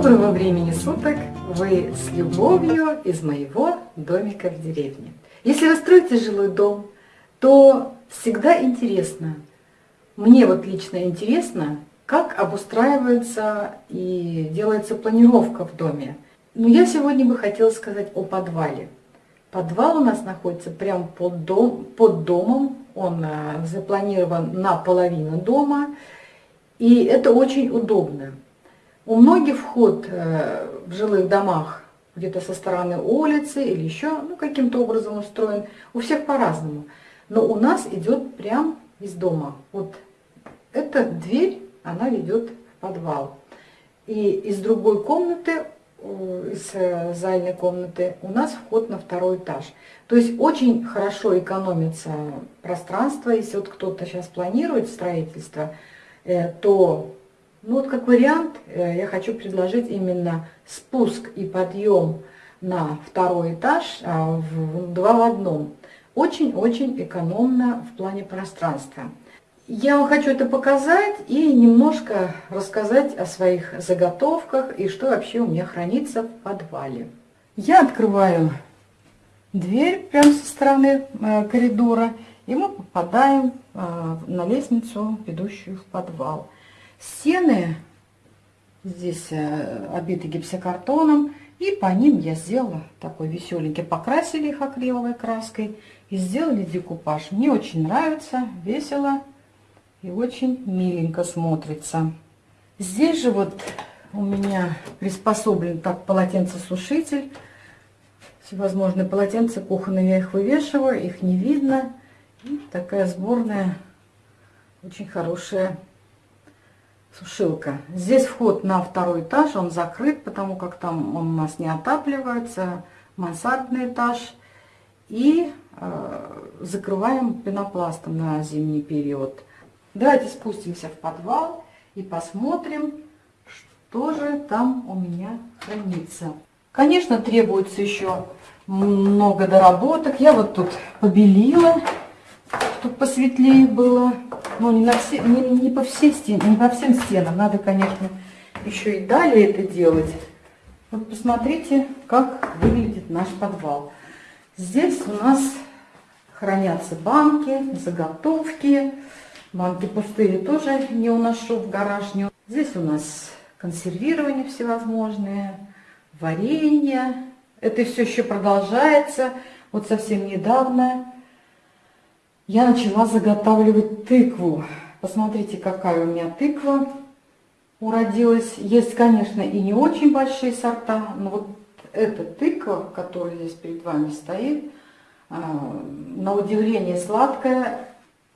Доброго времени суток! Вы с любовью из моего домика в деревне. Если вы строите жилой дом, то всегда интересно, мне вот лично интересно, как обустраивается и делается планировка в доме. Но я сегодня бы хотела сказать о подвале. Подвал у нас находится прямо под, дом, под домом, он а, запланирован на половину дома, и это очень удобно. У многих вход э, в жилых домах где-то со стороны улицы или еще ну, каким-то образом устроен. У всех по-разному. Но у нас идет прям из дома. Вот эта дверь, она ведет в подвал. И из другой комнаты, из э, зальной комнаты, у нас вход на второй этаж. То есть очень хорошо экономится пространство. Если вот кто-то сейчас планирует строительство, э, то ну вот как вариант э, я хочу предложить именно спуск и подъем на второй этаж а, в два в одном. Очень-очень экономно в плане пространства. Я вам хочу это показать и немножко рассказать о своих заготовках и что вообще у меня хранится в подвале. Я открываю дверь прямо со стороны э, коридора, и мы попадаем э, на лестницу, ведущую в подвал. Стены здесь э, обиты гипсокартоном, и по ним я сделала такой веселенький, покрасили их акриловой краской и сделали декупаж. Мне очень нравится, весело и очень миленько смотрится. Здесь же вот у меня приспособлен так полотенцесушитель. Всевозможные полотенца кухонные я их вывешиваю, их не видно. И такая сборная, очень хорошая сушилка. Здесь вход на второй этаж, он закрыт, потому как там он у нас не отапливается, мансардный этаж. И э, закрываем пенопластом на зимний период. Давайте спустимся в подвал и посмотрим, что же там у меня хранится. Конечно, требуется еще много доработок. Я вот тут побелила, чтобы посветлее было. Ну, не, на все, не, не, по всей стен, не по всем стенам. Надо, конечно, еще и далее это делать. Вот посмотрите, как выглядит наш подвал. Здесь у нас хранятся банки, заготовки. Банки пустые тоже не уношу в гараж. Здесь у нас консервирование всевозможные, варенье. Это все еще продолжается. Вот совсем недавно я начала заготавливать тыкву. Посмотрите, какая у меня тыква уродилась. Есть, конечно, и не очень большие сорта, но вот эта тыква, которая здесь перед вами стоит, а, на удивление сладкая.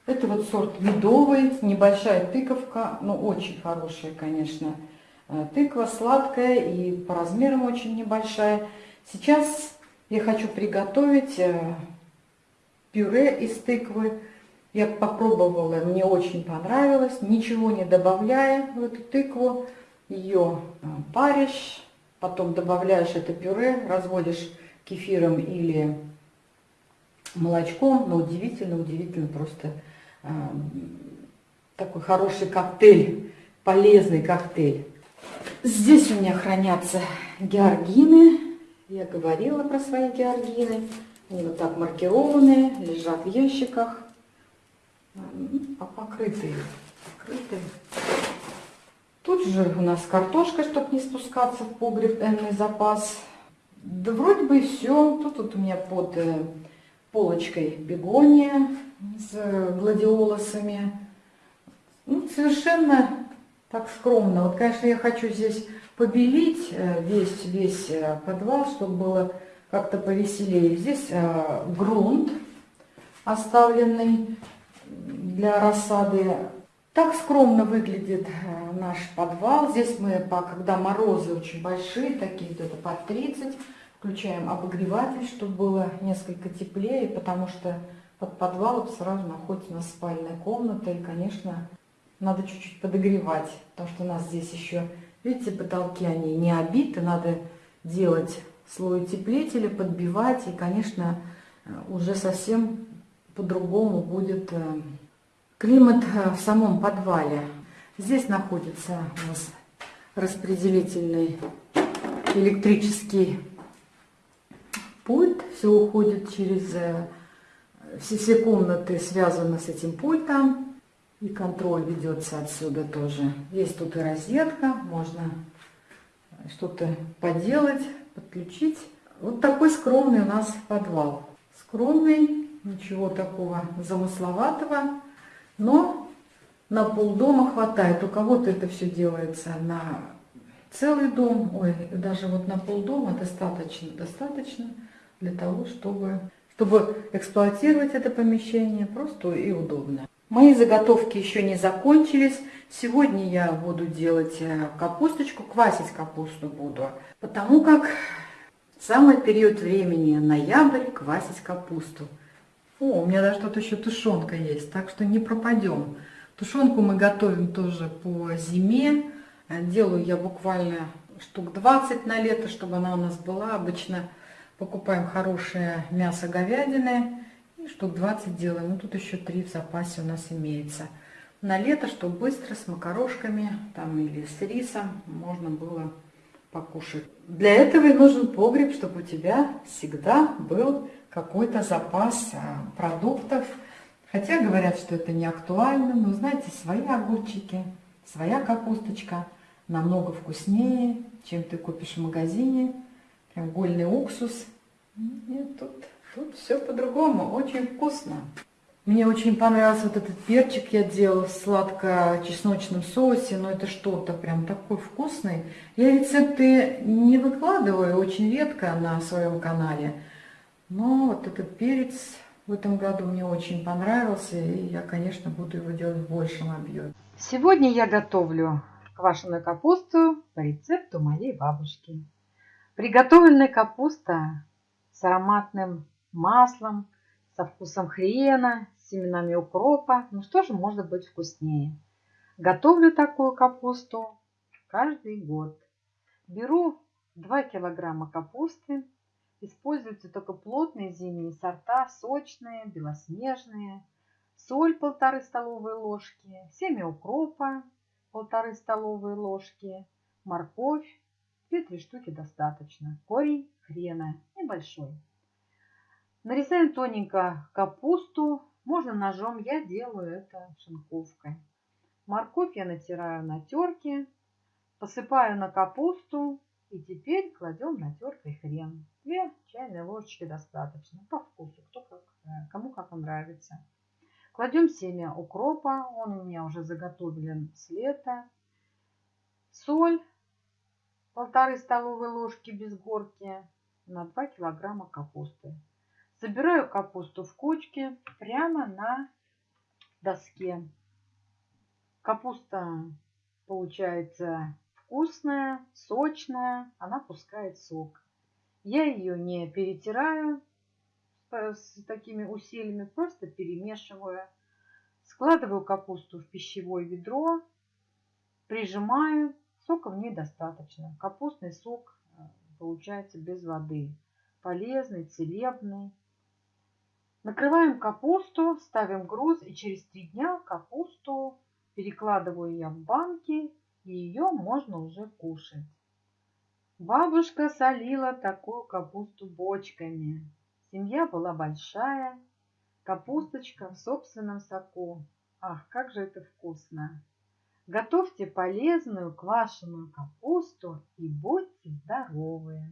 Это вот сорт медовый, небольшая тыковка, но очень хорошая, конечно, а, тыква, сладкая и по размерам очень небольшая. Сейчас я хочу приготовить э, пюре из тыквы. Я попробовала, мне очень понравилось, ничего не добавляя в эту тыкву. Ее а, паришь, потом добавляешь это пюре, разводишь кефиром или молочком. Но удивительно, удивительно просто э, такой хороший коктейль, полезный коктейль. Здесь у меня хранятся георгины. Я говорила про свои георгины. Они вот так маркированные, лежат в ящиках, покрытые. покрытые. Тут же у нас картошка, чтобы не спускаться в погреб, энный запас. Да вроде бы и все. Тут вот у меня под э, полочкой бегония с гладиолусами. Ну, совершенно так скромно. Вот, конечно, я хочу здесь побелить э, весь, весь э, подвал, чтобы было как-то повеселее. Здесь э, грунт оставленный для рассады. Так скромно выглядит э, наш подвал. Здесь мы, когда морозы очень большие, такие где-то под 30, включаем обогреватель, чтобы было несколько теплее, потому что под подвалом сразу находится у нас спальная комната. И, конечно, надо чуть-чуть подогревать, потому что у нас здесь еще, видите, потолки, они не обиты, надо делать слой утеплителя, подбивать. И, конечно, уже совсем по-другому будет э, климат э, в самом подвале. Здесь находится у нас распределительный электрический пульт. Все уходит через... Э, все, все комнаты связаны с этим пультом. И контроль ведется отсюда тоже. Есть тут и розетка, можно что-то поделать, подключить. Вот такой скромный у нас подвал. Скромный, ничего такого замысловатого, но на полдома хватает. У кого-то это все делается на целый дом, ой, даже вот на полдома достаточно, достаточно для того, чтобы, чтобы эксплуатировать это помещение просто и удобно. Мои заготовки еще не закончились. Сегодня я буду делать э, капусточку, квасить капусту буду, потому как самый период времени, ноябрь, квасить капусту. О, у меня даже тут еще тушенка есть, так что не пропадем. Тушенку мы готовим тоже по зиме. Э, делаю я буквально штук 20 на лето, чтобы она у нас была. Обычно покупаем хорошее мясо говядины и штук 20 делаем. Ну, тут еще 3 в запасе у нас имеется. На лето, чтобы быстро с макарошками там или с рисом можно было покушать. Для этого и нужен погреб, чтобы у тебя всегда был какой-то запас а, продуктов. Хотя говорят, что это не актуально, но знаете, свои огурчики, своя капусточка намного вкуснее, чем ты купишь в магазине. Прям гольный уксус. Нет, тут, тут все по-другому, очень вкусно. Мне очень понравился вот этот перчик я делала в сладко-чесночном соусе, но это что-то прям такой вкусный. Я рецепты не выкладываю очень редко на своем канале, но вот этот перец в этом году мне очень понравился, и я, конечно, буду его делать в большем объеме. Сегодня я готовлю квашеную капусту по рецепту моей бабушки. Приготовленная капуста с ароматным маслом, со вкусом хрена, с семенами укропа. Ну что же может быть вкуснее? Готовлю такую капусту каждый год. Беру 2 килограмма капусты. Используются только плотные зимние сорта, сочные, белоснежные. Соль полторы столовые ложки, семя укропа полторы столовые ложки, морковь, 2-3 штуки достаточно, корень хрена небольшой. Нарезаем тоненько капусту. Можно ножом, я делаю это шинковкой. Морковь я натираю на терке, посыпаю на капусту и теперь кладем на теркой хрен. Две чайные ложечки достаточно, по вкусу, кто как, э, кому как нравится. Кладем семя укропа, он у меня уже заготовлен с лета. Соль, полторы столовые ложки без горки на 2 килограмма капусты. Собираю капусту в кучки прямо на доске. Капуста получается вкусная, сочная, она пускает сок. Я ее не перетираю с такими усилиями, просто перемешиваю. Складываю капусту в пищевое ведро, прижимаю. Сока в ней достаточно. Капустный сок э, получается без воды. Полезный, целебный. Накрываем капусту, ставим груз и через три дня капусту перекладываю я в банки и ее можно уже кушать. Бабушка солила такую капусту бочками. Семья была большая, капусточка в собственном соку. Ах, как же это вкусно! Готовьте полезную квашеную капусту и будьте здоровы!